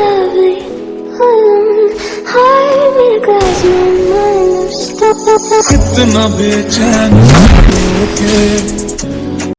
lovely? Of my कितना बेचैन होके